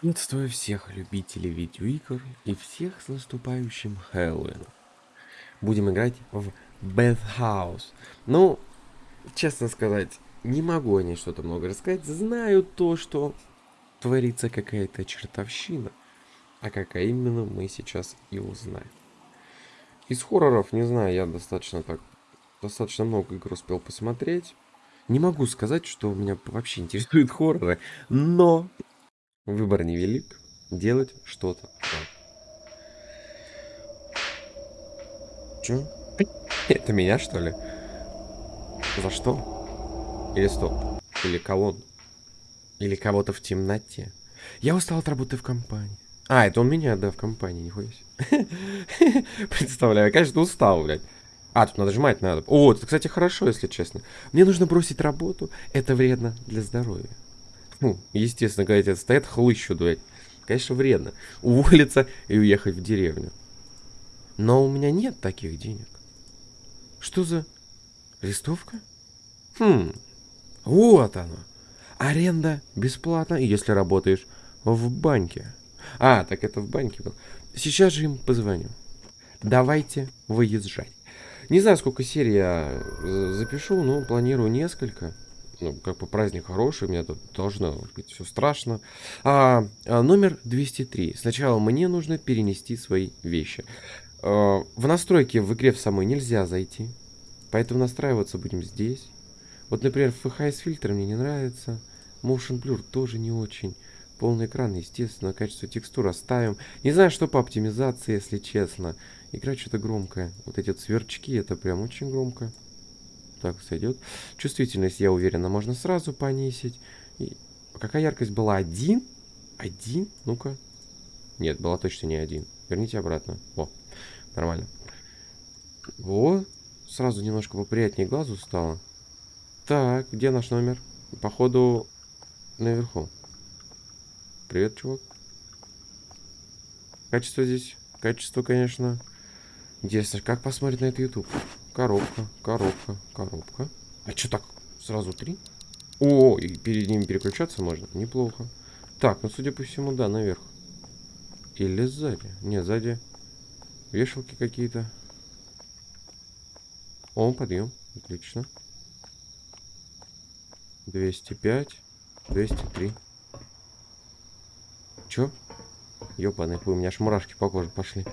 Приветствую всех любителей видеоигр и всех с наступающим Хэллоуином. Будем играть в House. Ну, честно сказать, не могу о ней что-то много рассказать. Знаю то, что творится какая-то чертовщина. А какая именно, мы сейчас и узнаем. Из хорроров, не знаю, я достаточно так... Достаточно много игр успел посмотреть. Не могу сказать, что меня вообще интересуют хорроры, но Выбор невелик. Делать что-то. Чё? Это меня, что ли? За что? Или стоп? Или колонн? Или кого-то в темноте? Я устал от работы в компании. А, это он меня, да, в компании, нихуя себе. Представляю, конечно, устал, блядь. А, тут нажимать надо. О, это, кстати, хорошо, если честно. Мне нужно бросить работу. Это вредно для здоровья. Ну, естественно, когда тебе стоят хлыщу дует. Конечно, вредно. Уволиться и уехать в деревню. Но у меня нет таких денег. Что за листовка? Хм, вот оно. Аренда бесплатна, если работаешь в банке. А, так это в банке был. Сейчас же им позвоню. Давайте выезжать. Не знаю, сколько серий я запишу, но планирую несколько ну, как бы праздник хороший, у меня тут должно быть все страшно. А, а, номер 203. Сначала мне нужно перенести свои вещи. А, в настройки в игре в самой нельзя зайти, поэтому настраиваться будем здесь. Вот, например, FHS фильтр мне не нравится, Motion Blur тоже не очень. Полный экран, естественно, качество текстур оставим. Не знаю, что по оптимизации, если честно. Игра что-то громкая. Вот эти вот сверчки, это прям очень громко так сойдет. Чувствительность, я уверена, можно сразу понизить. И... Какая яркость была? Один? Один? Ну-ка. Нет, была точно не один. Верните обратно. О, нормально. Вот. Сразу немножко поприятнее глазу стало. Так, где наш номер? Походу, наверху. Привет, чувак. Качество здесь. Качество, конечно. Интересно, как посмотреть на это YouTube? Коробка, коробка, коробка. А что так? Сразу три? О, и перед ними переключаться можно? Неплохо. Так, ну, судя по всему, да, наверх. Или сзади. Не, сзади вешалки какие-то. О, подъем. Отлично. 205. 203. Чё? Ёпаный у меня аж мурашки по коже пошли.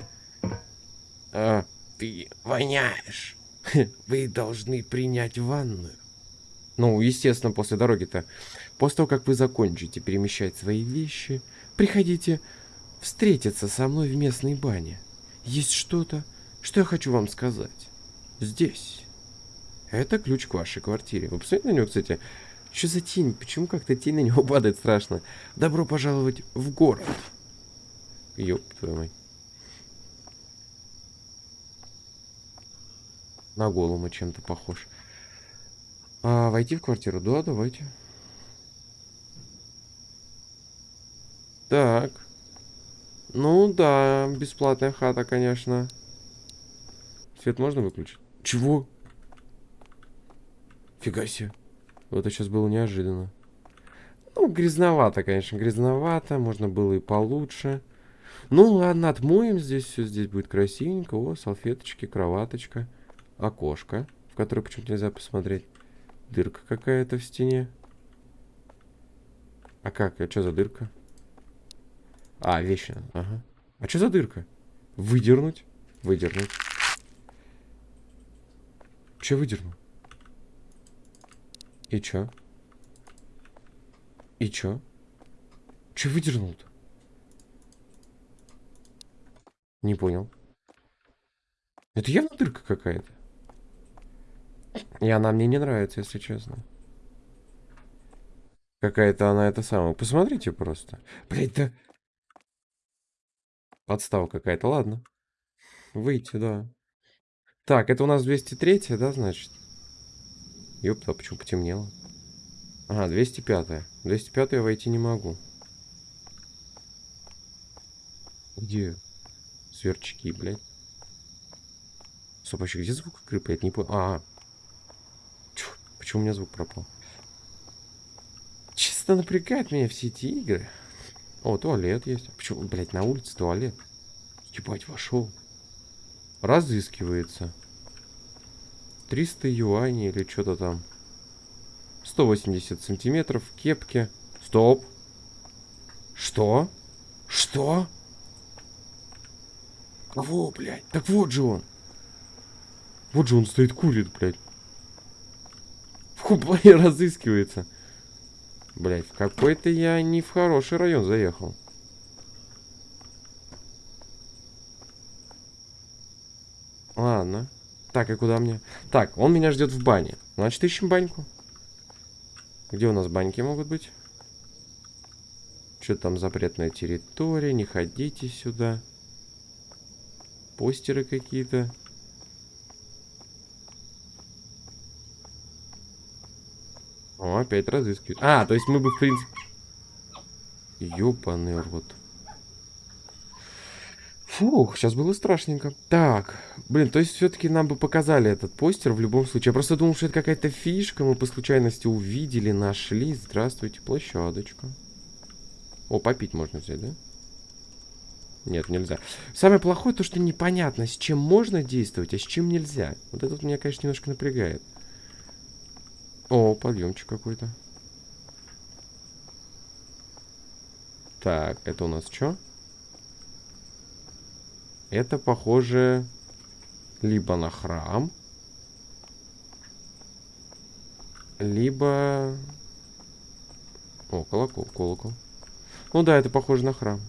А, ты воняешь. Вы должны принять ванную. Ну, естественно, после дороги-то. После того, как вы закончите перемещать свои вещи, приходите встретиться со мной в местной бане. Есть что-то, что я хочу вам сказать. Здесь. Это ключ к вашей квартире. Вы посмотрите на него, кстати. Что за тень? Почему как-то тень на него падает страшно? Добро пожаловать в город. Ёб твою мать. На голому чем-то похож. А, войти в квартиру? Да, давайте. Так. Ну да, бесплатная хата, конечно. Свет можно выключить? Чего? Фига себе. Вот это сейчас было неожиданно. Ну, грязновато, конечно, грязновато. Можно было и получше. Ну, ладно, отмоем здесь все. Здесь будет красивенько. О, салфеточки, кроваточка окошко, в которое почему-то нельзя посмотреть. Дырка какая-то в стене. А как? А что за дырка? А, вещи. Ага. А что за дырка? Выдернуть? Выдернуть. Че выдернул? И чё? И чё? Че выдернул-то? Не понял. Это явно дырка какая-то. И она мне не нравится, если честно. Какая-то она это самая. Посмотрите просто. Блять, да... Подстава какая-то, ладно. Выйти, да. Так, это у нас 203, да, значит? Ёпта, а почему потемнело? Ага, 205. -я. 205 я войти не могу. Где сверчки, блядь? Стоп, вообще, где звук крыпает? Не понял. А, Почему у меня звук пропал? Чисто напрягает меня все эти игры. О, туалет есть. Почему, блядь, на улице туалет? Ебать, вошел. Разыскивается. 300 юаней или что-то там. 180 сантиметров, кепки. Стоп. Что? Что? Кого, блядь? Так вот же он. Вот же он стоит, курит, блядь. В куплане разыскивается. Блядь, в какой-то я не в хороший район заехал. Ладно. Так, и куда мне? Так, он меня ждет в бане. Значит, ищем баньку. Где у нас баньки могут быть? Что там запретная территория? Не ходите сюда. Постеры какие-то. О, опять разыскивают. А, то есть мы бы, в принципе... Ёбаный рот. Фух, сейчас было страшненько. Так, блин, то есть все-таки нам бы показали этот постер в любом случае. Я просто думал, что это какая-то фишка. Мы по случайности увидели, нашли. Здравствуйте, площадочка. О, попить можно взять, да? Нет, нельзя. Самое плохое то, что непонятно, с чем можно действовать, а с чем нельзя. Вот это вот меня, конечно, немножко напрягает. О, подъемчик какой-то. Так, это у нас что? Это похоже либо на храм, либо... О, колокол, колокол. Ну да, это похоже на храм.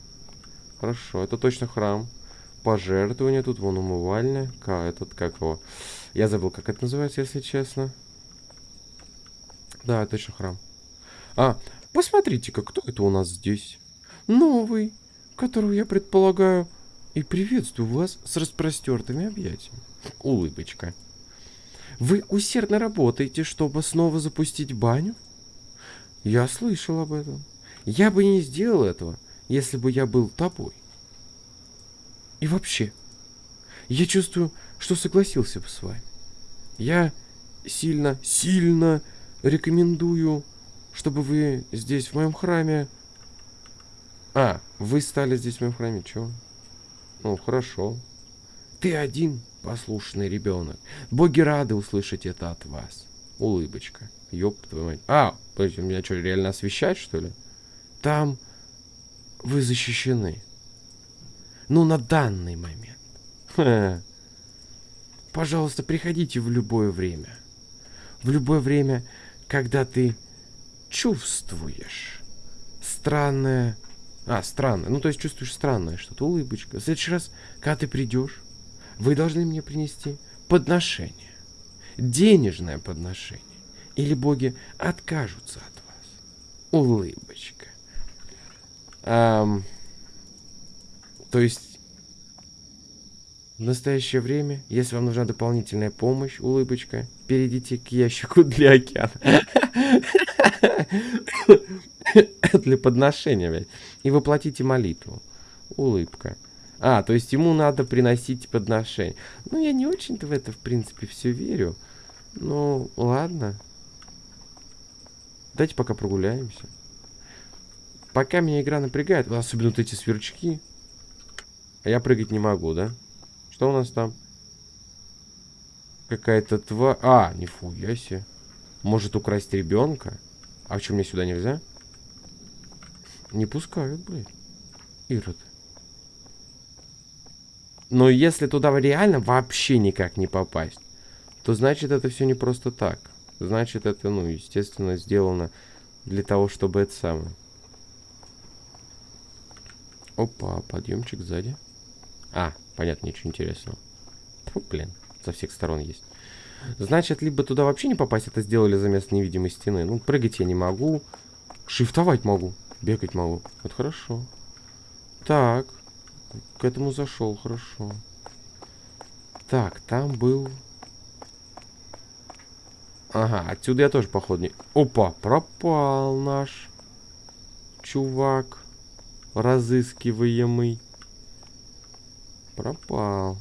Хорошо, это точно храм. Пожертвование тут, вон умывальня. Ка, этот, как его... Я забыл, как это называется, если честно. Да, точно храм. А, посмотрите-ка, кто это у нас здесь? Новый, которого я предполагаю. И приветствую вас с распростертыми объятиями. Улыбочка. Вы усердно работаете, чтобы снова запустить баню? Я слышал об этом. Я бы не сделал этого, если бы я был тобой. И вообще, я чувствую, что согласился бы с вами. Я сильно, сильно рекомендую, чтобы вы здесь, в моем храме... А, вы стали здесь, в моем храме, чего? Ну, хорошо. Ты один послушный ребенок. Боги рады услышать это от вас. Улыбочка. Ёб твою мать. А, подожди, меня что, реально освещать, что ли? Там вы защищены. Ну, на данный момент. Ха. Пожалуйста, приходите в любое время. В любое время когда ты чувствуешь странное... А, странное. Ну, то есть чувствуешь странное что-то, улыбочка. В следующий раз, когда ты придешь, вы должны мне принести подношение. Денежное подношение. Или боги откажутся от вас. Улыбочка. Эм, то есть в настоящее время, если вам нужна дополнительная помощь, улыбочка, перейдите к ящику для океана. Для подношения, блядь. И воплотите молитву. Улыбка. А, то есть ему надо приносить подношение. Ну, я не очень-то в это, в принципе, все верю. Ну, ладно. Давайте пока прогуляемся. Пока меня игра напрягает, особенно вот эти сверчки. Я прыгать не могу, да? Что у нас там? Какая-то тварь... А, нифуя себе. Может украсть ребенка? А что, мне сюда нельзя? Не пускают, блядь. Ирод. Но если туда реально вообще никак не попасть, то значит это все не просто так. Значит это, ну, естественно, сделано для того, чтобы это самое. Опа, подъемчик сзади. А, понятно, ничего интересного. Фу, блин, со всех сторон есть. Значит, либо туда вообще не попасть, это сделали за место невидимой стены. Ну, прыгать я не могу. Шифтовать могу. Бегать могу. Вот хорошо. Так. К этому зашел, хорошо. Так, там был... Ага, отсюда я тоже, походу, не... Опа, пропал наш чувак разыскиваемый. Пропал.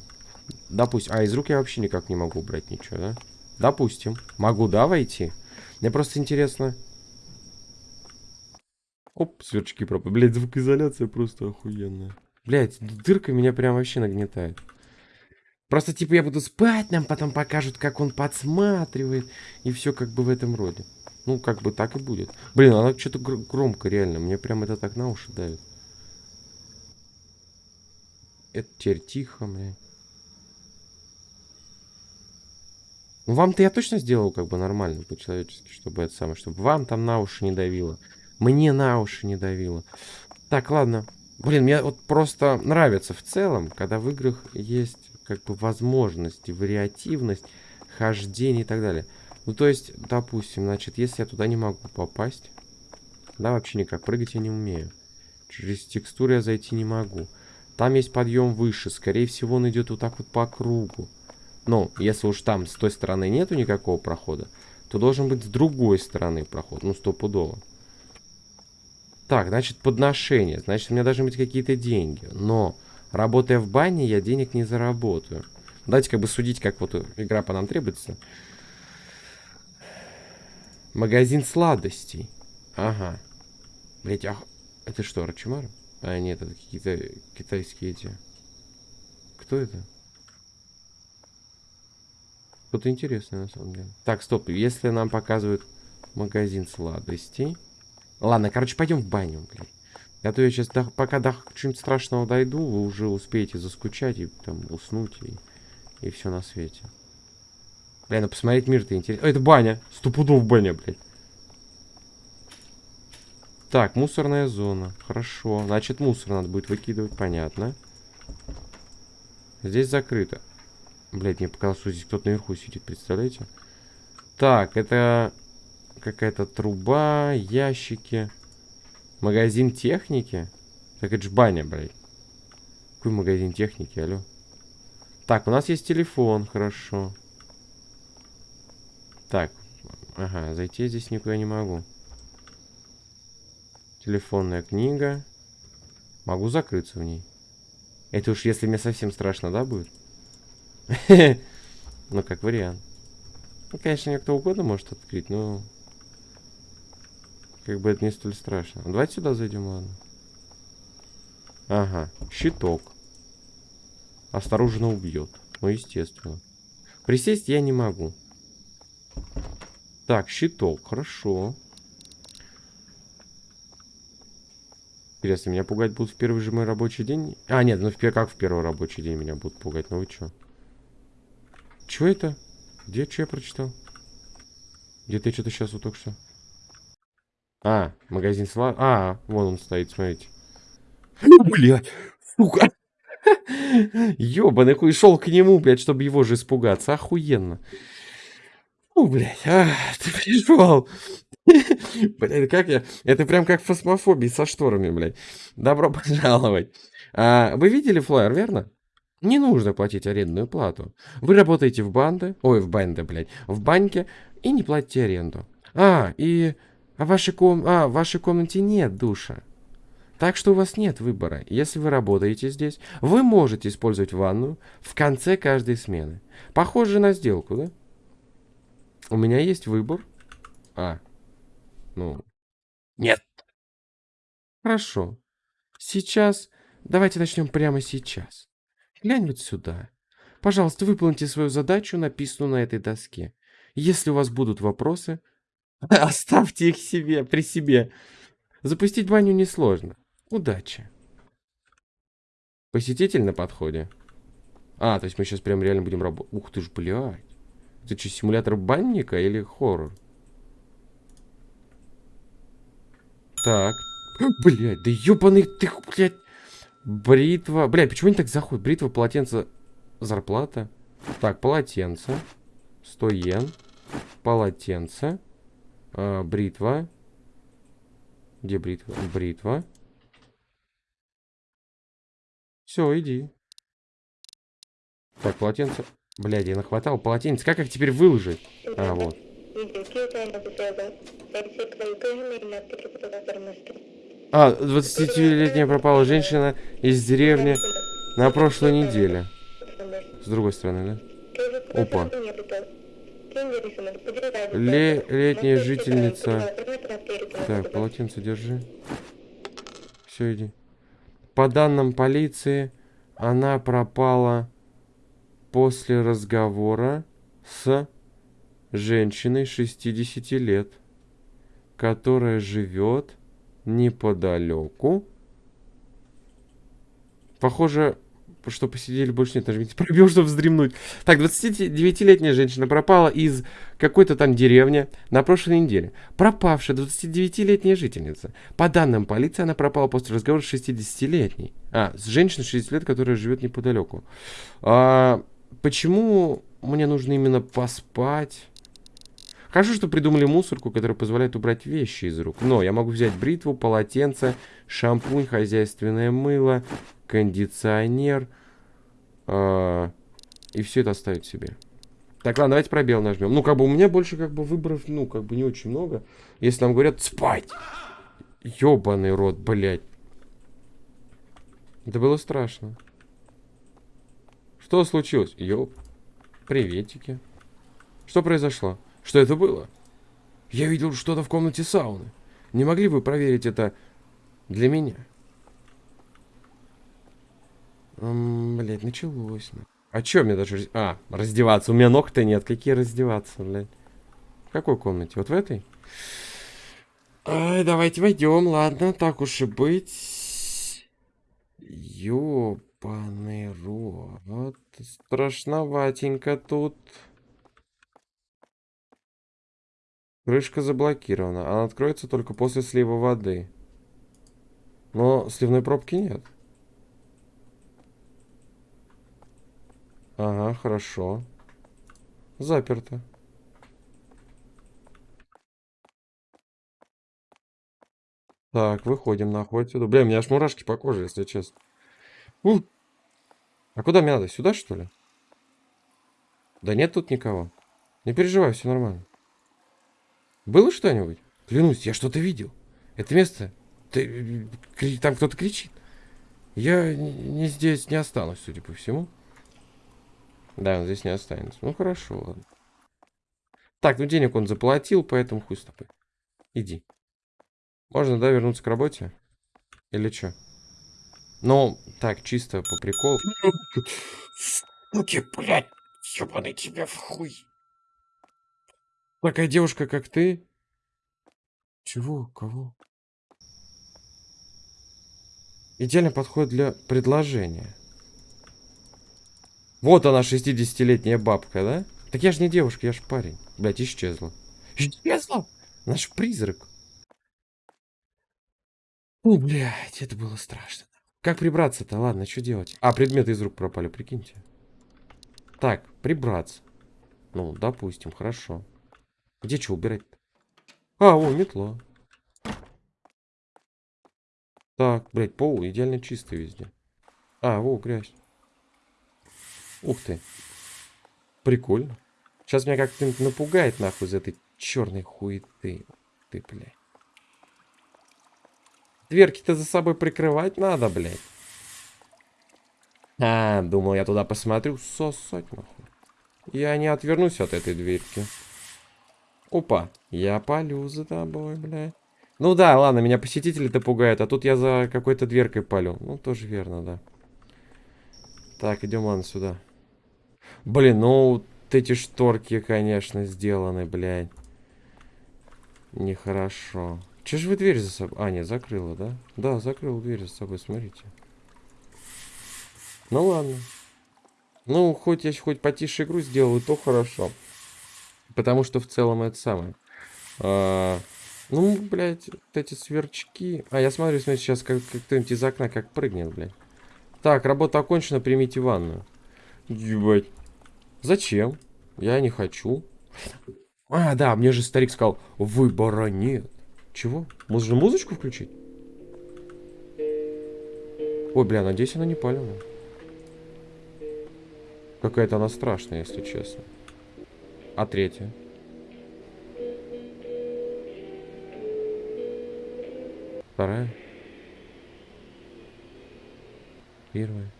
Допустим. А, из рук я вообще никак не могу брать ничего, да? Допустим. Могу, да, войти? Мне просто интересно. Оп, сверчки пропали. Блять, звукоизоляция просто охуенная. Блять, дырка меня прям вообще нагнетает. Просто, типа, я буду спать, нам потом покажут, как он подсматривает. И все как бы в этом роде. Ну, как бы так и будет. Блин, она что-то гр громко, реально. Мне прям это так на уши давит. Это теперь тихо, блядь. Ну, вам-то я точно сделал как бы нормально, по-человечески, чтобы это самое, чтобы вам там на уши не давило. Мне на уши не давило. Так, ладно. Блин, мне вот просто нравится в целом, когда в играх есть как бы возможности, вариативность, хождение и так далее. Ну, то есть, допустим, значит, если я туда не могу попасть, да, вообще никак, прыгать я не умею. Через текстуры я зайти не могу. Там есть подъем выше, скорее всего, он идет вот так вот по кругу. Ну, если уж там с той стороны нету никакого прохода, то должен быть с другой стороны проход, ну, стопудово. Так, значит, подношение, значит, у меня должны быть какие-то деньги. Но, работая в бане, я денег не заработаю. Давайте как бы судить, как вот игра по нам требуется. Магазин сладостей. Ага. Блять, ах... Это что, Рачимар? А, нет, это какие-то китайские эти. Кто это? Что-то интересное, на самом деле. Так, стоп. Если нам показывают магазин сладостей... Ладно, короче, пойдем в баню, блядь. А то я сейчас, до, пока до чего-нибудь страшного дойду, вы уже успеете заскучать и там уснуть, и, и все на свете. Блин, ну посмотреть мир-то интересно. это баня. Стопудов баня, блядь. Так, мусорная зона. Хорошо. Значит, мусор надо будет выкидывать, понятно. Здесь закрыто. Блядь, мне показалось, что здесь кто-то наверху сидит, представляете? Так, это какая-то труба, ящики. Магазин техники? Так это ж баня, блядь. Какой магазин техники, алло? Так, у нас есть телефон, хорошо. Так, ага, зайти здесь никуда не могу. Телефонная книга. Могу закрыться в ней. Это уж если мне совсем страшно, да, будет? Ну, как вариант. Ну, конечно, мне кто угодно может открыть, но... Как бы это не столь страшно. Давайте сюда зайдем, ладно. Ага, щиток. Осторожно убьет. Ну, естественно. Присесть я не могу. Так, щиток, хорошо. Интересно, меня пугать будут в первый же мой рабочий день? А, нет, ну в, как в первый рабочий день меня будут пугать? Ну вы чё? Чё это? Где, что я прочитал? Где-то я что-то сейчас вот только что... А, магазин сла... А, вон он стоит, смотрите. Блядь, сука. Ёбаный хуй, шел к нему, блядь, чтобы его же испугаться. Охуенно. Ну, блядь, а, ты пришел. Блядь, как я... Это прям как фосмофобия со шторами, блядь. Добро пожаловать. А, вы видели флайер, верно? Не нужно платить арендную плату. Вы работаете в банде, ой, в банде, блядь, в банке и не платите аренду. А, и а вашей, ком... а, в вашей комнате нет душа. Так что у вас нет выбора. Если вы работаете здесь, вы можете использовать ванну в конце каждой смены. Похоже на сделку, да? У меня есть выбор. А, ну, нет. Хорошо. Сейчас, давайте начнем прямо сейчас. Глянь вот сюда. Пожалуйста, выполните свою задачу, написанную на этой доске. Если у вас будут вопросы, оставьте их себе, при себе. Запустить баню несложно. Удачи. Посетитель на подходе. А, то есть мы сейчас прям реально будем работать. Ух ты ж, блядь. Это что, симулятор банника или хоррор? Так. Блядь, да ёбаный ты, блядь. Бритва. Блядь, почему они так заходят? Бритва, полотенце, зарплата. Так, полотенце. 100 йен. Полотенце. А, бритва. Где бритва? Бритва. Все, иди. Так, полотенце. Блядь, я нахватал полотенец. Как их теперь выложить? А, вот. А, 20-летняя пропала женщина из деревни на прошлой неделе. С другой стороны, да? Опа. Ле летняя жительница. Так, полотенце держи. Все, иди. По данным полиции, она пропала после разговора с женщиной 60 лет, которая живет неподалеку. Похоже, что посидели больше нет, нажмите пробел, чтобы вздремнуть. Так, 29-летняя женщина пропала из какой-то там деревни на прошлой неделе. Пропавшая 29-летняя жительница. По данным полиции, она пропала после разговора с 60-летней. А, с женщиной 60 лет, которая живет неподалеку. А, почему мне нужно именно поспать? Хорошо, что придумали мусорку, которая позволяет убрать вещи из рук. Но я могу взять бритву, полотенце, шампунь, хозяйственное мыло, кондиционер. Э, и все это оставить себе. Так, ладно, давайте пробел нажмем. Ну, как бы у меня больше как бы выборов, ну, как бы не очень много. Если нам говорят спать. Ёбаный рот, блядь. Это было страшно. Что случилось? Ёп. Приветики. Что произошло? Что это было? Я видел что-то в комнате сауны. Не могли бы проверить это для меня? М блядь, началось. А чё мне даже... А, раздеваться. У меня ног-то нет. Какие раздеваться, блядь? В какой комнате? Вот в этой? Ай, давайте войдем, ладно, так уж и быть. Ёбаный рот. Страшноватенько тут. Крышка заблокирована. Она откроется только после слива воды. Но сливной пробки нет. Ага, хорошо. Заперто. Так, выходим нахуй отсюда. Бля, у меня аж мурашки по коже, если честно. У! А куда мне надо? Сюда, что ли? Да нет тут никого. Не переживай, все нормально. Было что-нибудь? Клянусь, я что-то видел. Это место... Ты, там кто-то кричит. Я не здесь не останусь, судя по всему. Да, он здесь не останется. Ну, хорошо, ладно. Так, ну денег он заплатил, поэтому хуй с тобой. Иди. Можно, да, вернуться к работе? Или что? Ну, так, чисто по приколу. Суки, блядь, ебаный тебя в хуй. Такая девушка, как ты? Чего? Кого? Идеально подходит для предложения. Вот она, 60-летняя бабка, да? Так я же не девушка, я ж парень. Блять, исчезла. Исчезла? Наш призрак. О, блядь, это было страшно. Как прибраться-то? Ладно, что делать? А, предметы из рук пропали, прикиньте. Так, прибраться. Ну, допустим, хорошо. Где что убирать? А, о, метла. Так, блядь, пол идеально чистый везде. А, о, грязь. Ух ты. Прикольно. Сейчас меня как-то напугает нахуй из этой черной хуеты. Ты, блядь. Дверки-то за собой прикрывать надо, блядь. А, думал, я туда посмотрю. Сосать нахуй. Я не отвернусь от этой дверки. Опа, я палю за тобой, бля. Ну да, ладно, меня посетители-то пугают, а тут я за какой-то дверкой палю. Ну, тоже верно, да. Так, идем, ладно, сюда. Блин, ну, вот эти шторки, конечно, сделаны, блядь. Нехорошо. Че же вы дверь за собой... А, нет, закрыла, да? Да, закрыла дверь за собой, смотрите. Ну, ладно. Ну, хоть я хоть потише игру сделаю, то хорошо. Потому что в целом это самое. А, ну, блядь, вот эти сверчки. А, я смотрю, смотрю сейчас как, как кто-нибудь из окна как прыгнет, блядь. Так, работа окончена, примите ванную. Ебать. Зачем? Я не хочу. А, да, мне же старик сказал, выбора нет. Чего? Же музычку включить? Ой, бля, надеюсь, она не палевая. Какая-то она страшная, если честно. А третья? Вторая? Первая?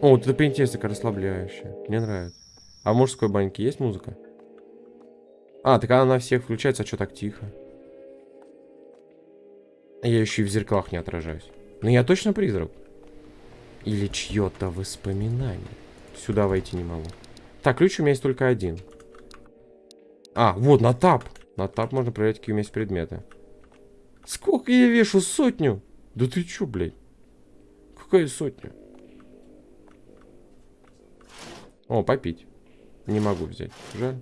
О, вот это пентестика расслабляющая. Мне нравится. А в мужской баньке есть музыка? А, так она на всех включается, а что так тихо? Я еще и в зеркалах не отражаюсь. Но я точно призрак. Или чье-то воспоминание. Сюда войти не могу. Так, ключ у меня есть только один. А, вот, на тап. На тап можно проверять, какие у меня есть предметы. Сколько я вешу? Сотню? Да ты чё, блядь? Какая сотня? О, попить. Не могу взять. Жаль.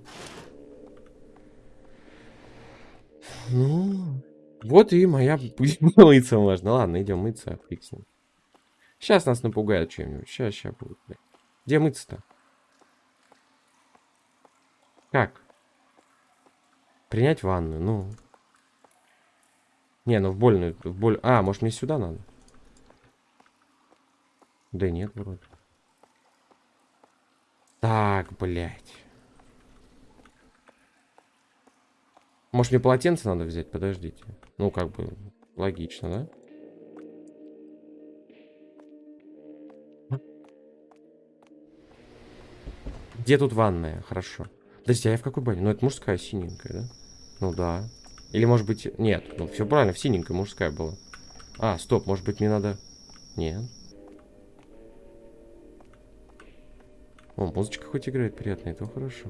Ну, вот и моя мыться можно. Ладно, идем мыться, фиксим. Сейчас нас напугают чем-нибудь. Сейчас, сейчас будет, блядь. Где мыться-то? Как? Принять ванну, ну. Не, ну в больную, в боль... А, может мне сюда надо? Да нет, вроде. Так, блядь. Может мне полотенце надо взять? Подождите. Ну, как бы, логично, да? Где тут ванная? Хорошо. Подожди, а я в какой бане? Ну, это мужская синенькая, да? Ну, да. Или, может быть... Нет, ну, все правильно, в синенькой мужская была. А, стоп, может быть, мне надо... Нет. О, музычка хоть играет приятная, то хорошо.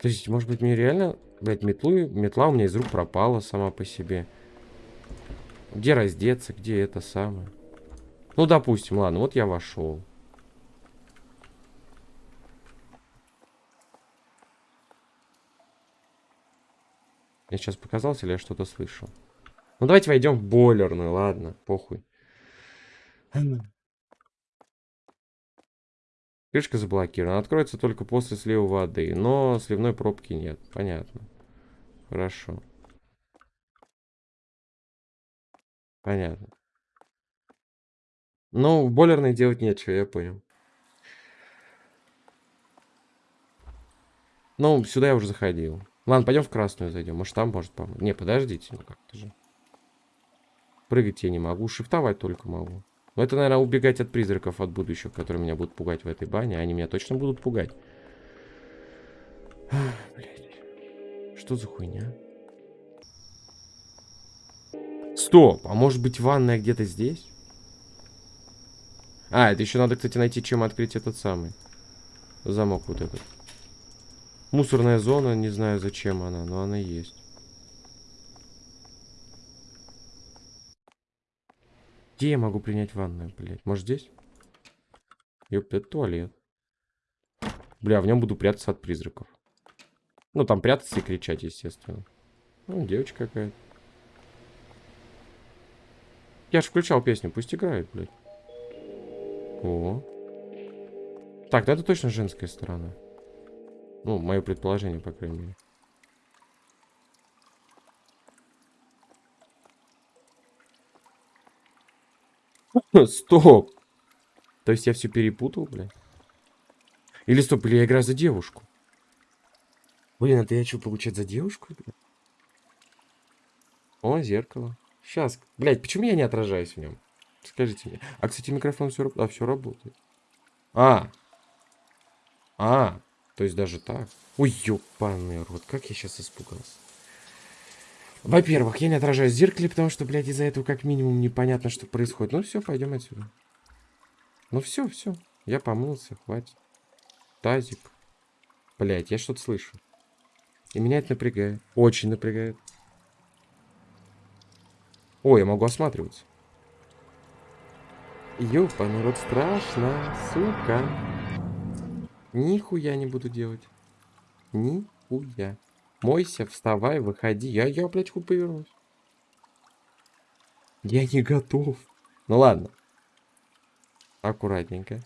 То есть, может быть, мне реально... Блять, метлу... метла у меня из рук пропала сама по себе. Где раздеться, где это самое? Ну, допустим, ладно, вот я вошел. Я сейчас показался или я что-то слышал? Ну, давайте войдем в бойлерную, ладно, похуй. Крышка заблокирована. Откроется только после слива воды. Но сливной пробки нет. Понятно. Хорошо. Понятно. Ну, в бойлерной делать нечего, я понял. Ну, сюда я уже заходил. Ладно, пойдем в красную зайдем. Может, там может помочь. Не, подождите. Ну, как-то же. Прыгать я не могу. Шифтовать только могу. Но это, наверное, убегать от призраков от будущего, которые меня будут пугать в этой бане. Они меня точно будут пугать. Блять. Что за хуйня? Стоп! А может быть ванная где-то здесь? А, это еще надо, кстати, найти, чем открыть этот самый. Замок вот этот. Мусорная зона, не знаю зачем она, но она есть. Где я могу принять ванную, блядь? Может здесь? Ёп, это туалет. Бля, в нем буду прятаться от призраков. Ну, там прятаться и кричать, естественно. Ну, девочка какая-то. Я же включал песню, пусть играет, блядь. О. Так, да это точно женская сторона. Ну, мое предположение, по крайней мере. Стоп! То есть я все перепутал, блядь? Или стоп, или я играю за девушку? Блин, это я что, получать за девушку? Блядь? О, зеркало. Сейчас. Блядь, почему я не отражаюсь в нем? Скажите мне. А, кстати, микрофон все, а, все работает. А. А. То есть даже так. Ой, ёбаный рот. Как я сейчас испугался. Во-первых, я не отражаюсь в зеркале, потому что, блядь, из-за этого как минимум непонятно, что происходит. Ну все, пойдем отсюда. Ну все, все. Я помылся, хватит. Тазик. Блядь, я что-то слышу. И меня это напрягает. Очень напрягает. Ой, я могу осматриваться. Ёпа, народ, страшно, сука. Нихуя не буду делать. Нихуя. Мойся, вставай, выходи. Я, я, блядь, хуй повернусь. Я не готов. Ну ладно. Аккуратненько.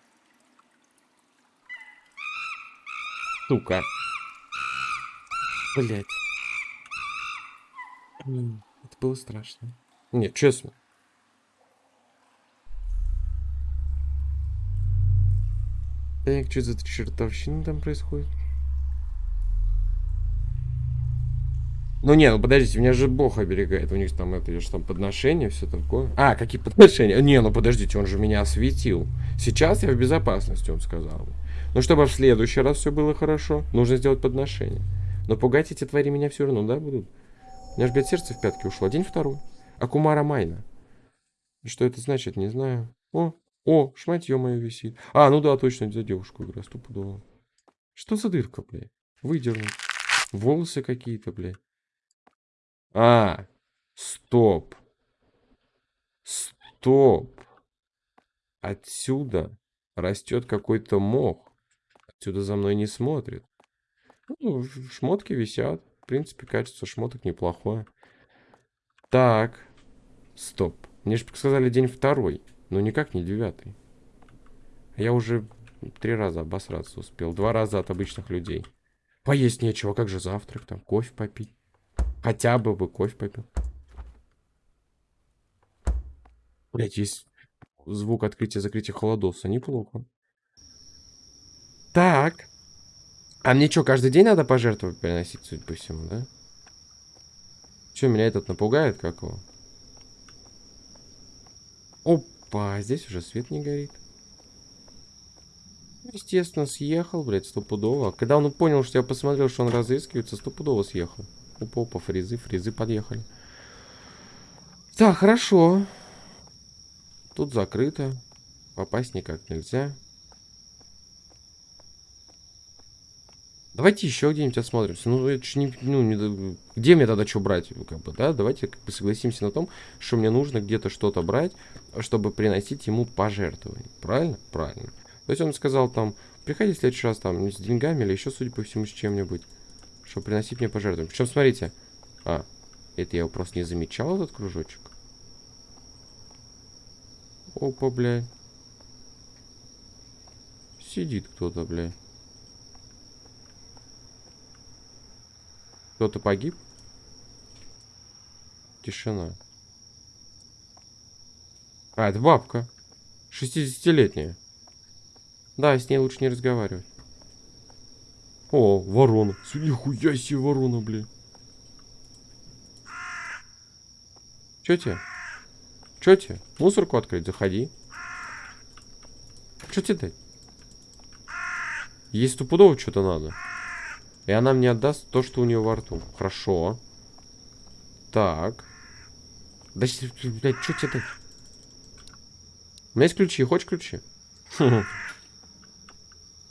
Сука. Блять. Это было страшно. Нет, честно. Так, что за чертовщина там происходит? Ну не, ну подождите, меня же Бог оберегает. У них там это, я же там подношения, все такое. А, какие подношения? Не, ну подождите, он же меня осветил. Сейчас я в безопасности, он сказал. Ну, чтобы в следующий раз все было хорошо, нужно сделать подношение. Но пугать эти твари меня все равно, да, будут? У меня же, блядь, сердце в пятки ушло. День второй. Акумара Майна. Что это значит, не знаю. О, о, шматье мое висит. А, ну да, точно, за девушку игра, стопудово. Что за дырка, блядь? Выдернуть. Волосы какие-то, блядь. А, стоп. Стоп. Отсюда растет какой-то мох. Отсюда за мной не смотрит. Ну, шмотки висят. В принципе, качество шмоток неплохое. Так. Стоп. Мне же сказали день второй. Но никак не девятый. Я уже три раза обосраться успел. Два раза от обычных людей. Поесть нечего. Как же завтрак там? Кофе попить? Хотя бы бы кофе попил. Блять, есть звук открытия-закрытия холодоса. Неплохо. Так. А мне что, каждый день надо пожертвовать приносить, судя по всему, да? Че, меня этот напугает, как его? Опа, здесь уже свет не горит. Естественно, съехал, блядь, стопудово. Когда он понял, что я посмотрел, что он разыскивается, стопудово съехал. Опа, опа, фрезы, фрезы подъехали. Так, хорошо. Тут закрыто. Попасть никак нельзя. Давайте еще где-нибудь осмотримся. Ну, это ж не, ну, не, где мне тогда что брать? Как бы, да? Давайте как бы согласимся на том, что мне нужно где-то что-то брать, чтобы приносить ему пожертвования. Правильно? Правильно. То есть он сказал там, приходи в следующий раз там с деньгами или еще, судя по всему, с чем-нибудь чтобы приносить мне пожертвования. Причем, смотрите. А, это я его просто не замечал, этот кружочек. Опа, бля. Сидит кто-то, бля. Кто-то погиб? Тишина. А, это бабка. 60-летняя. Да, с ней лучше не разговаривать. О, ворона. Нихуя себе ворона, блин. Чё тебе? Чё тебе? Мусорку открыть, заходи. Чё тебе дать? Ей стопудово что-то надо. И она мне отдаст то, что у нее во рту. Хорошо. Так. Да, блядь, что тебе дать? У меня есть ключи. Хочешь ключи? В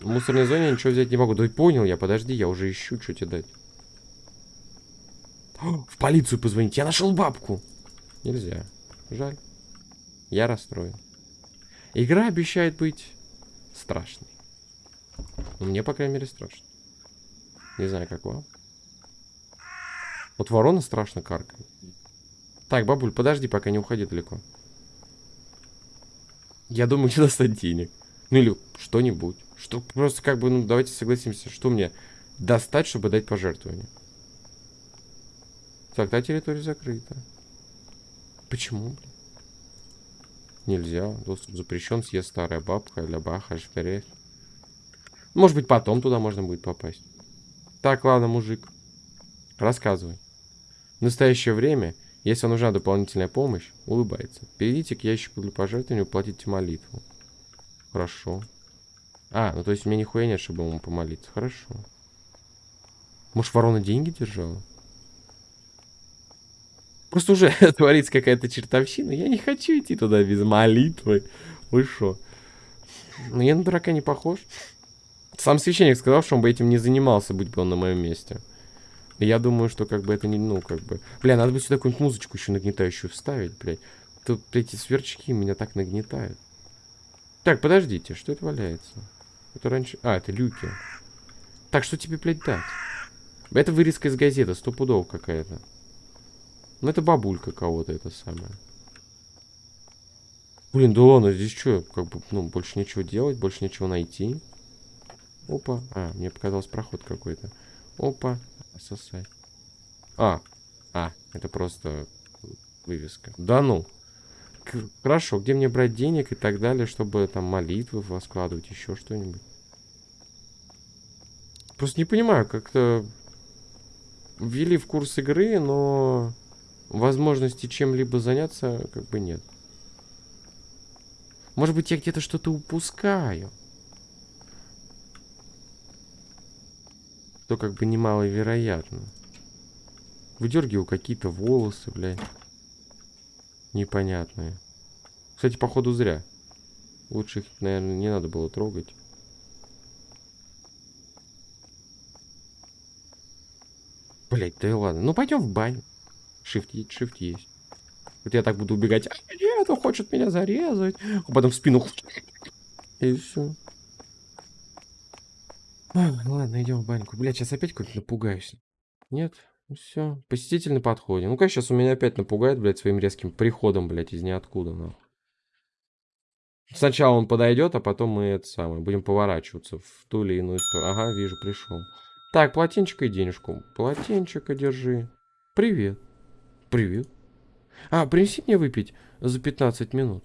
мусорной зоне ничего взять не могу. Да понял я, подожди, я уже ищу, что тебе дать. В полицию позвонить, я нашел бабку. Нельзя. Жаль. Я расстроен. Игра обещает быть страшной. Ну, мне, по крайней мере, страшно. Не знаю, как вам. Вот ворона страшно каркает. Так, бабуль, подожди, пока не уходи далеко. Я думаю, не достать денег. Ну или что-нибудь. Что просто как бы, ну давайте согласимся, что мне достать, чтобы дать пожертвование. Так, та территория закрыта. Почему, блин? Нельзя. Доступ запрещен. Съест старая бабка. Для баха, шперет. Может быть, потом туда можно будет попасть. Так, ладно, мужик. Рассказывай. В настоящее время, если нужна дополнительная помощь, улыбается. Перейдите к ящику для пожертвования и уплатите молитву. Хорошо. А, ну то есть меня нихуя нет, чтобы ему помолиться. Хорошо. Может, ворона деньги держала? Просто уже творится какая-то чертовщина. Я не хочу идти туда без молитвы. Вы шо? Ну, я на дурака не похож. Сам священник сказал, что он бы этим не занимался, будь бы он на моем месте. Я думаю, что как бы это не, ну, как бы... Бля, надо бы сюда какую-нибудь музычку еще нагнетающую вставить, блядь. Тут эти сверчки меня так нагнетают. Так, подождите, что это валяется? Это раньше... А, это люки. Так, что тебе, блядь, дать? Это вырезка из газеты, стопудов какая-то. Ну, это бабулька кого-то, это самое. Блин, да ладно, здесь что? Как бы, ну, больше нечего делать, больше нечего найти. Опа. А, мне показалось проход какой-то. Опа. Сосай. А. А, это просто вывеска. Да ну. Хорошо, где мне брать денег и так далее, чтобы там молитвы складывать, еще что-нибудь? Просто не понимаю, как-то... ввели в курс игры, но возможности чем-либо заняться как бы нет. Может быть, я где-то что-то упускаю. То как бы немаловероятно. Выдергиваю какие-то волосы, блядь. Непонятные. Кстати, походу зря. Лучше их, наверное, не надо было трогать. Блять, да и ладно. Ну, пойдем в баню. Shift, shift есть. Вот я так буду убегать. А, нет, он хочет меня зарезать. А потом в спину. И все. Ладно, идем в баньку. Блять, сейчас опять какой-то напугаюсь. Нет? Ну все. Посетитель на подходе. Ну-ка, сейчас у меня опять напугает, блядь, своим резким приходом, блядь, из ниоткуда, нахуй. Сначала он подойдет, а потом мы это самое, будем поворачиваться в ту или иную сторону. Ага, вижу, пришел. Так, полотенчик и денежку. Полотенчика держи. Привет. Привет. А, принеси мне выпить за 15 минут.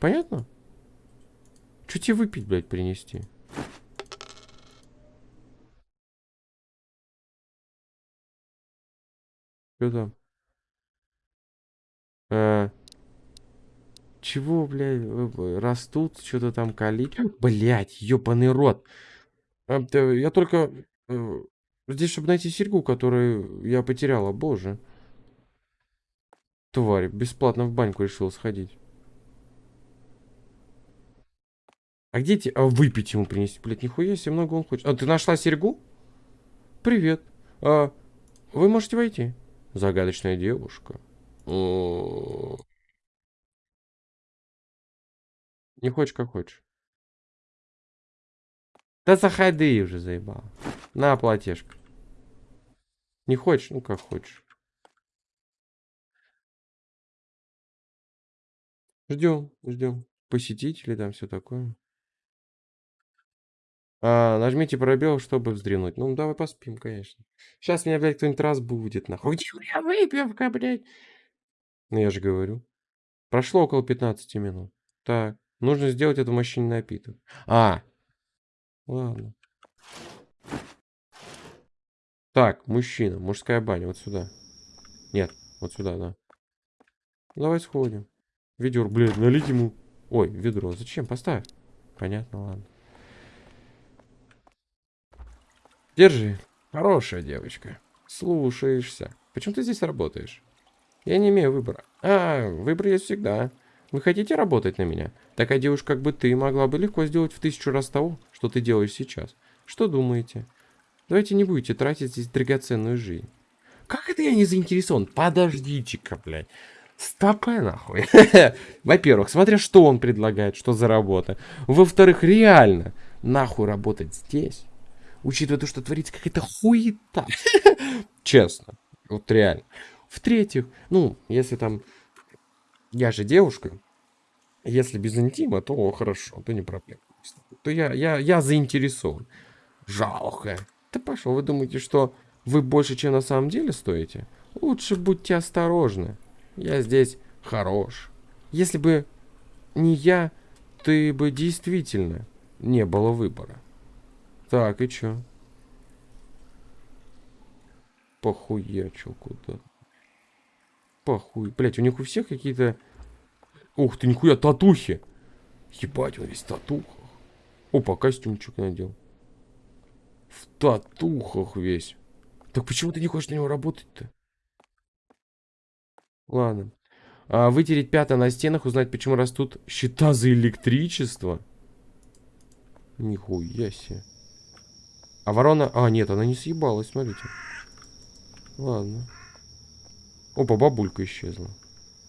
Понятно? Что тебе выпить, блядь, принести? Что там? А, чего, блядь, растут, что-то там калить? Блядь, ёбаный рот. А, я только э, здесь, чтобы найти серьгу, которую я потеряла. Боже. Тварь, бесплатно в баньку решил сходить. А где тебе... А выпить ему принести? Блядь, нихуя себе много он хочет. А, ты нашла серьгу? Привет. А, вы можете войти. Загадочная девушка. Не хочешь, как хочешь. Да заходи уже, заебал. На, платежка. Не хочешь? Ну, как хочешь. Ждем, ждем. Посетители там, все такое. А, нажмите пробел, чтобы вздремнуть. Ну, давай поспим, конечно. Сейчас меня, блядь, кто-нибудь разбудит, нахуй. Я выпивка, блядь. Ну, я же говорю. Прошло около 15 минут. Так, нужно сделать эту мужчине напиток. А, Ладно. Так, мужчина, мужская баня, вот сюда. Нет, вот сюда, да. Давай сходим. Ведер, блядь, налить ему. Ой, ведро. Зачем? Поставь. Понятно, ладно. Держи. Хорошая девочка. Слушаешься. Почему ты здесь работаешь? Я не имею выбора. А, выбор есть всегда. Вы хотите работать на меня? Такая девушка, как бы ты, могла бы легко сделать в тысячу раз того, что ты делаешь сейчас. Что думаете? Давайте не будете тратить здесь драгоценную жизнь. Как это я не заинтересован? Подождите-ка, блядь. Стопэ, нахуй. Во-первых, смотря что он предлагает, что за работа. Во-вторых, реально, нахуй работать здесь, учитывая то, что творится какая-то хуета. Честно. Вот реально. В-третьих, ну, если там я же девушка. Если без интима, то хорошо, то не проблема. То я, я, я заинтересован. Жалко. Да пошел, вы думаете, что вы больше, чем на самом деле стоите? Лучше будьте осторожны. Я здесь хорош. Если бы не я, ты бы действительно не было выбора. Так, и чё? Похуячил куда Похуй. Блять, у них у всех какие-то... Ух ты, нихуя, татухи. Ебать, он весь в татухах. Опа, костюмчик надел. В татухах весь. Так почему ты не хочешь на него работать-то? Ладно. А, вытереть пятна на стенах, узнать, почему растут счета за электричество. Нихуя себе. А ворона... А, нет, она не съебалась, смотрите. Ладно. Опа, бабулька исчезла.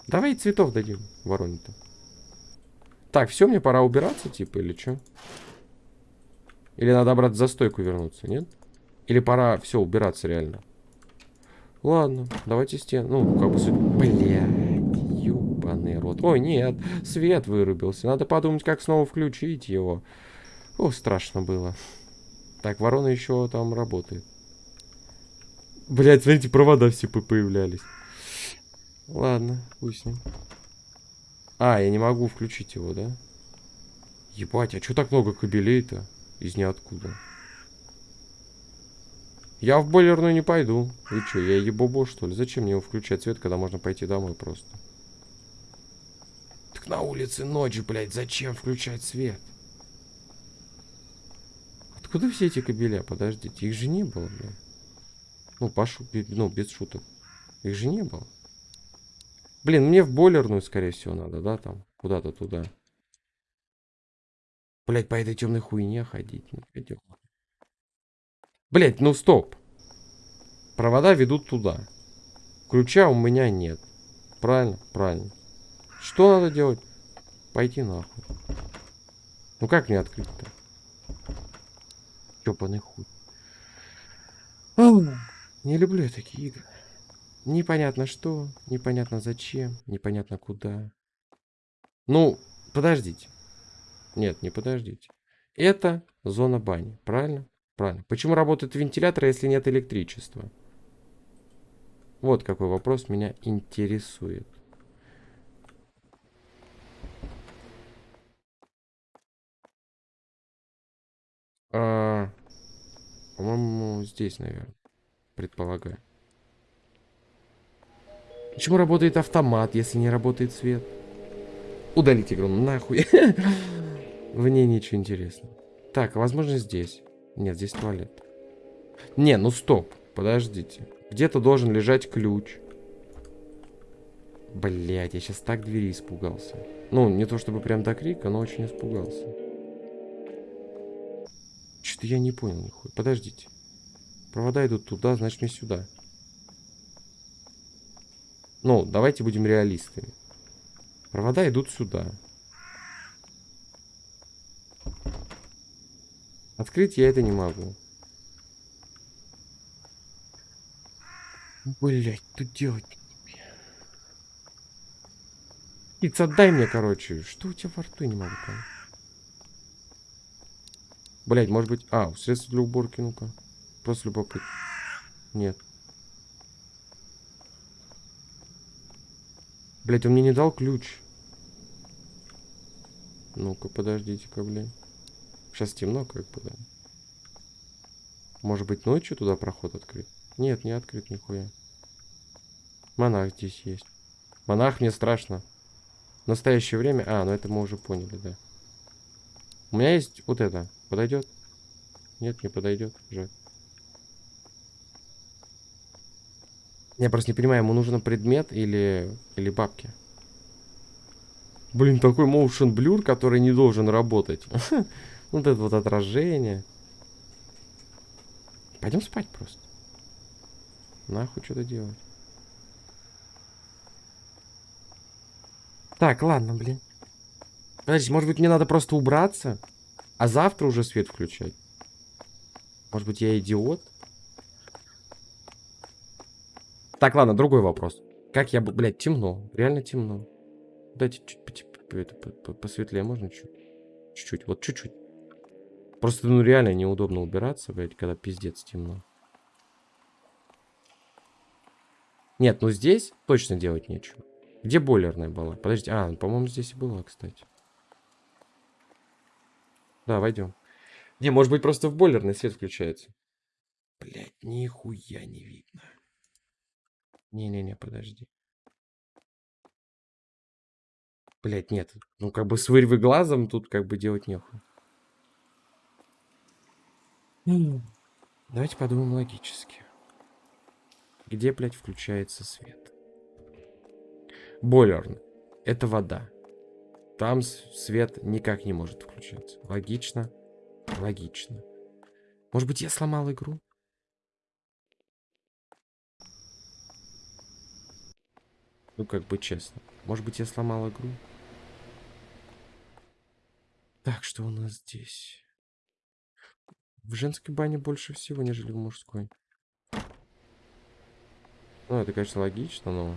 Давай цветов дадим вороне-то. Так, все, мне пора убираться, типа, или что? Или надо обратно за стойку вернуться, нет? Или пора все убираться реально? Ладно, давайте стен. Ну, как бы... Блядь, ебаный рот. Ой, нет, свет вырубился. Надо подумать, как снова включить его. О, страшно было. Так, ворона еще там работает. Блять, смотрите, провода все появлялись. Ладно, пусть ним. А, я не могу включить его, да? Ебать, а что так много кабелей-то? Из ниоткуда. Я в бойлерную не пойду. Вы что, я ебобо, что ли? Зачем мне его включать свет, когда можно пойти домой просто? Так на улице ночь, блядь, зачем включать свет? Откуда все эти кабеля? Подождите, их же не было, блядь. Ну, Пашу, ну, без шуток. Их же не было. Блин, мне в бойлерную, скорее всего, надо, да, там? Куда-то туда. Блять, по этой темной хуйне ходить не пойдем. Блять, ну стоп. Провода ведут туда. Ключа у меня нет. Правильно? Правильно. Что надо делать? Пойти нахуй. Ну как мне открыть-то? Чёпаный хуй. Не люблю я такие игры. Непонятно что, непонятно зачем, непонятно куда. Ну, подождите. Нет, не подождите. Это зона бани, правильно? Правильно. Почему работает вентилятор, если нет электричества? Вот какой вопрос меня интересует. А, По-моему, здесь, наверное. Предполагаю. Почему работает автомат, если не работает свет? Удалить игру нахуй. В ней ничего интересного. Так, возможно здесь. Нет, здесь туалет. Не, ну стоп. Подождите. Где-то должен лежать ключ. Блять, я сейчас так двери испугался. Ну, не то чтобы прям до крика, но очень испугался. Что-то я не понял нихуя. Подождите. Провода идут туда, значит мне сюда. Ну, давайте будем реалистами. Провода идут сюда. Открыть я это не могу. Блять, тут делать? Птица, отдай мне, короче. Что у тебя во рту, я не могу понять. Блять, может быть... А, средство для уборки, ну-ка. Просто любопытно. Нет. Блять, он мне не дал ключ. Ну-ка, подождите-ка, блин. Сейчас темно, как бы, да. Может быть, ночью туда проход открыт? Нет, не открыт нихуя. Монах здесь есть. Монах мне страшно. В настоящее время... А, ну это мы уже поняли, да. У меня есть вот это. Подойдет? Нет, не подойдет. Жаль. Я просто не понимаю, ему нужен предмет или, или бабки. Блин, такой motion blur, который не должен работать. вот это вот отражение. Пойдем спать просто. Нахуй что-то делать. Так, ладно, блин. Подождите, может быть мне надо просто убраться, а завтра уже свет включать? Может быть я идиот? Так, ладно, другой вопрос. Как я... Блядь, темно. Реально темно. Дайте чуть это, посветлее можно чуть? Чуть-чуть. Вот чуть-чуть. Просто, ну, реально неудобно убираться, блядь, когда пиздец темно. Нет, ну здесь точно делать нечего. Где бойлерная была? Подождите. А, по-моему, здесь и была, кстати. Да, войдем. Не, может быть, просто в бойлерный свет включается. Блять, нихуя не видно. Не-не-не, подожди. Блять, нет. Ну, как бы с вырвы глазом тут как бы делать нехуй. Давайте подумаем логически. Где, блядь, включается свет? Бойлерный. Это вода. Там свет никак не может включаться. Логично? Логично. Может быть, я сломал игру? Ну, как бы честно. Может быть, я сломал игру? Так, что у нас здесь? В женской бане больше всего, нежели в мужской. Ну, это, конечно, логично, но...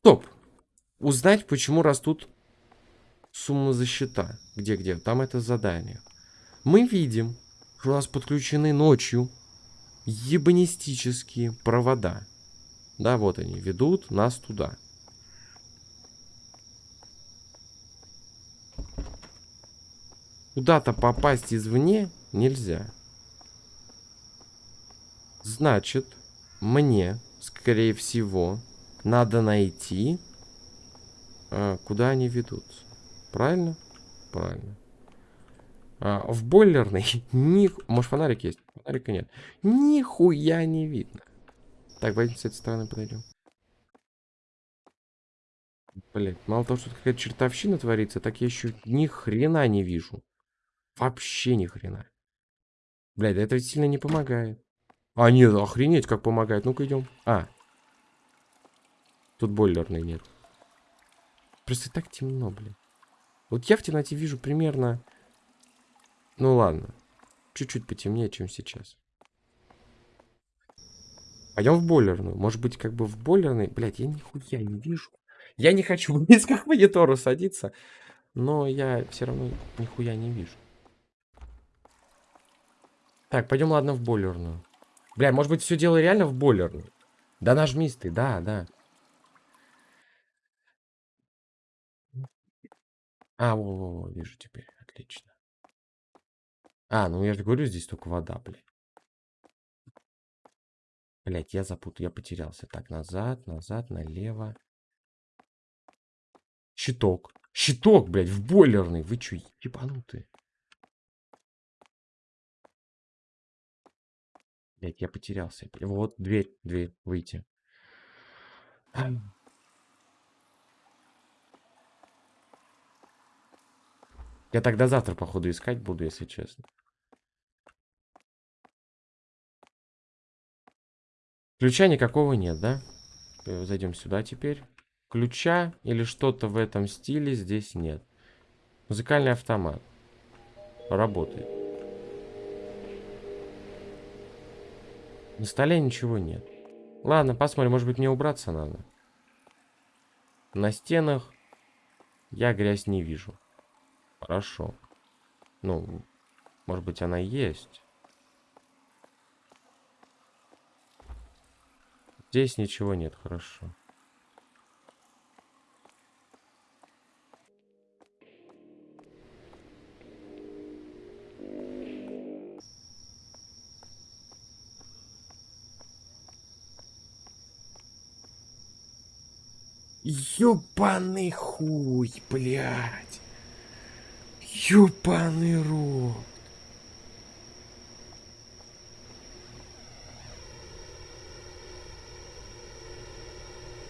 Стоп! Узнать, почему растут суммы за счета. Где-где? Там это задание. Мы видим, что у нас подключены ночью ебанистические провода. Да, вот они, ведут нас туда. куда-то попасть извне нельзя. Значит, мне, скорее всего, надо найти, а, куда они ведутся. Правильно? Правильно. А, в бойлерной ни... Может, фонарик есть? Фонарика нет. Нихуя не видно. Так, давайте с этой стороны подойдем. Блять, мало того, что какая-то чертовщина творится, так я еще ни хрена не вижу. Вообще ни хрена. Блядь, это ведь сильно не помогает. А, нет, охренеть, как помогает. Ну-ка идем. А. Тут бойлерной нет. Просто так темно, блин. Вот я в темноте вижу примерно... Ну ладно. Чуть-чуть потемнее, чем сейчас. Пойдем в бойлерную. Может быть, как бы в бойлерной... Блядь, я нихуя не вижу. Я не хочу близко к монитору садиться. Но я все равно нихуя не вижу. Так, пойдем, ладно, в бойлерную. Бля, может быть, все дело реально в бойлерной? Да нажмись ты, да, да. А, во, во, во, вижу теперь. Отлично. А, ну я же говорю, здесь только вода, блядь. Блять, я запутал, я потерялся. Так, назад, назад, налево. Щиток. Щиток, блядь, в бойлерный. Вы чё, ебанутые? Блять, я потерялся. Вот, дверь, дверь, выйти. Я тогда завтра, походу, искать буду, если честно. Ключа никакого нет, да? Э, зайдем сюда теперь. Ключа или что-то в этом стиле здесь нет. Музыкальный автомат. Работает. На столе ничего нет. Ладно, посмотрим, может быть мне убраться надо. На стенах я грязь не вижу. Хорошо. Ну, может быть, она есть. Здесь ничего нет, хорошо. Ёбаный хуй, блядь. Ёбаный рот.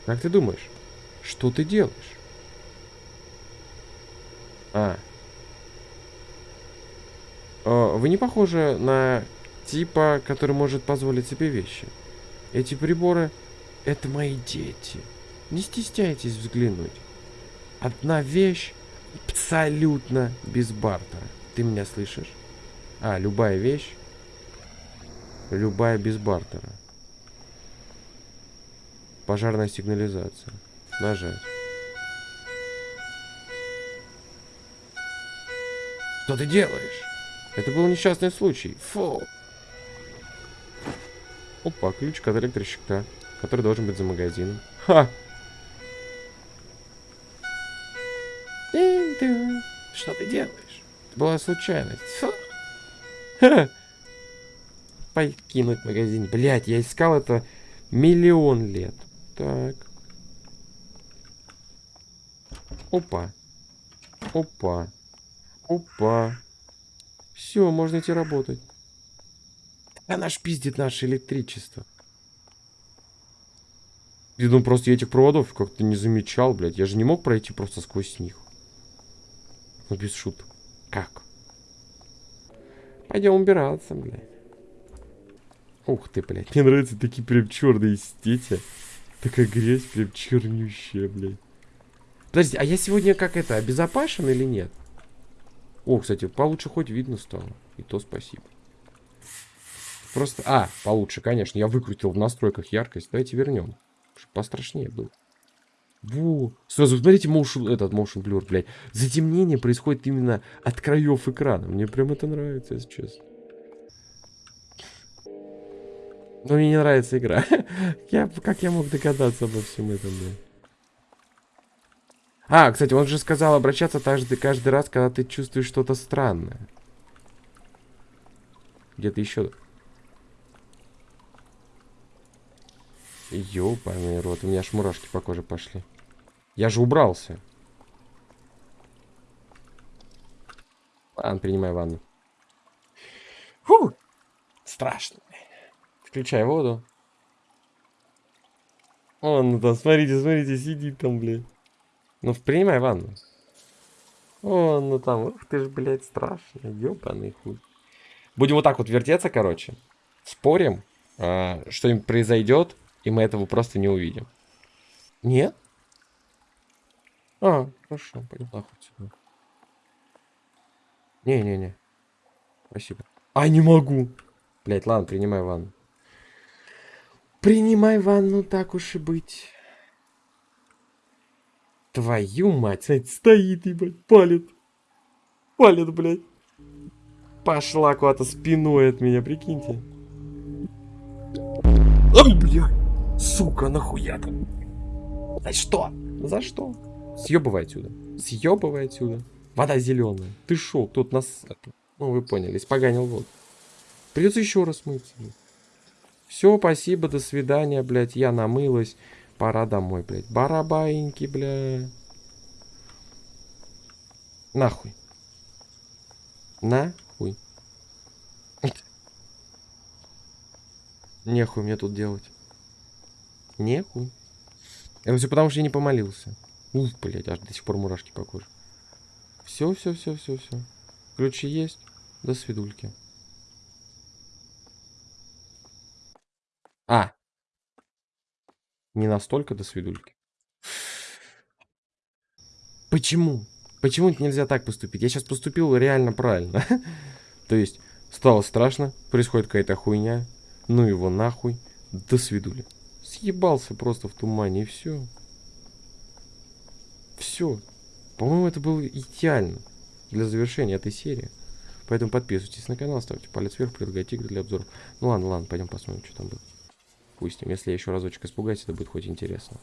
Как ты думаешь, что ты делаешь? А. О, вы не похожи на типа, который может позволить себе вещи. Эти приборы — это мои дети. Не стесняйтесь взглянуть. Одна вещь абсолютно без бартера. Ты меня слышишь? А, любая вещь. Любая без бартера. Пожарная сигнализация. Нажать. Что ты делаешь? Это был несчастный случай. Фу. Опа, ключ от электрощита, который должен быть за магазином. Ха! Что ты делаешь? Это была случайность. Фу. Покинуть магазин. Блять, я искал это миллион лет. Так. Опа. Опа. Опа. Все, можно идти работать. Она ж пиздит наше электричество. Я думаю, просто я этих проводов как-то не замечал, блядь. Я же не мог пройти просто сквозь них. Ну, без шуток. Как? Пойдем убираться, блядь. Ух ты, блядь. Мне нравятся такие прям черные стети. Такая грязь прям чернющая, блядь. Подожди, а я сегодня как это, обезопасен или нет? О, кстати, получше хоть видно стало. И то спасибо. Просто... А, получше, конечно. Я выкрутил в настройках яркость. Давайте вернем. Чтобы пострашнее было. Во. Сразу, смотрите, motion, этот motion blur, блядь. Затемнение происходит именно от краев экрана. Мне прям это нравится, если честно. Но мне не нравится игра. я, как я мог догадаться обо всем этом, блин? А, кстати, он же сказал обращаться каждый, каждый раз, когда ты чувствуешь что-то странное. Где-то еще. Ёбаный рот, у меня аж мурашки по коже пошли. Я же убрался. Ладно, принимай ванну. Фу! Страшно. Включай воду. Он ну там, смотрите, смотрите, сидит там, блядь. Ну, принимай ванну. О, ну там, ух ты ж, блядь, страшно. Ёбаный хуй. Будем вот так вот вертеться, короче. Спорим, а, что-нибудь произойдет, и мы этого просто не увидим. Нет? А, хорошо, нахуй отсюда. Не-не-не. Спасибо. А, не могу. Блять, ладно, принимай ванну. Принимай ванну, так уж и быть. Твою мать, стоит, ебать, палит. Палит, блядь. Пошла куда-то спиной от меня, прикиньте. Ой, блядь. Сука, нахуя там? За что? За что? Съебывай отсюда. Съебывай отсюда. Вода зеленая. Ты шо, тут нас... Ну, вы поняли, испоганил воду. Придется еще раз мыться. Все, спасибо, до свидания, блядь. Я намылась. Пора домой, блядь. Барабаиньки, бля. Нахуй. Нахуй. Нехуй мне тут делать. Нехуй. Это все потому, что я не помолился. Ух, блядь, аж до сих пор мурашки по коже. Все, все, все, все, все. Ключи есть. До свидульки. А. Не настолько до свидульки. Почему? Почему нельзя так поступить? Я сейчас поступил реально правильно. То есть, стало страшно, происходит какая-то хуйня. Ну его нахуй. До свидули. Съебался просто в тумане и все. Все. По-моему, это было идеально для завершения этой серии. Поэтому подписывайтесь на канал, ставьте палец вверх, предлагайте игры для обзоров. Ну ладно, ладно, пойдем посмотрим, что там было допустим. Если я еще разочек испугаюсь, это будет хоть интересно.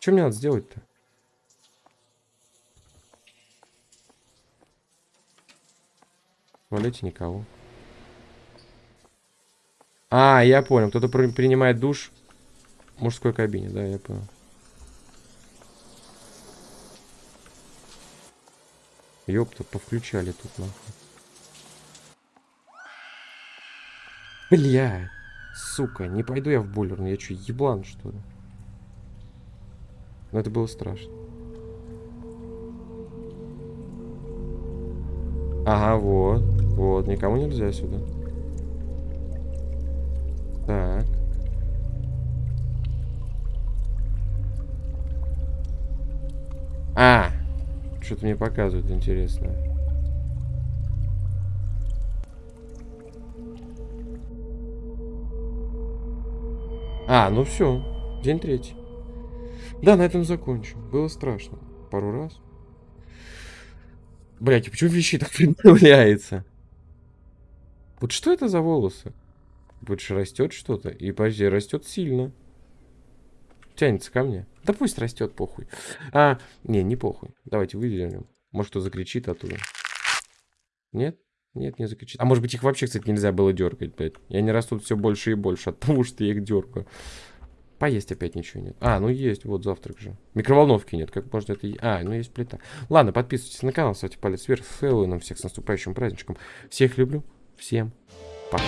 Что мне надо сделать-то? В никого. А, я понял. Кто-то принимает душ в мужской кабине. Да, я понял. Ёпта, повключали тут нахуй. Бля, сука, не пойду я в бойлерную, я что, еблан, что ли? Но это было страшно. Ага, вот, вот, никому нельзя сюда. Что-то мне показывают интересное. А, ну все. День третий. Да, на этом закончим. Было страшно. Пару раз. Блять, почему вещи так появляется? Вот что это за волосы? Больше растет что-то. И подожди, растет сильно. Тянется ко мне. Да пусть растет, похуй. А, не, не похуй. Давайте выделим. Может, кто закричит оттуда. Нет? Нет, не закричит. А может быть их вообще, кстати, нельзя было дергать, блядь. И они растут все больше и больше от того, что я их дергаю. Поесть опять ничего нет. А, ну есть, вот завтрак же. Микроволновки нет, как можно это... А, ну есть плита. Ладно, подписывайтесь на канал, ставьте палец вверх. С Хэллоуином всех с наступающим праздничком. Всех люблю. Всем пока.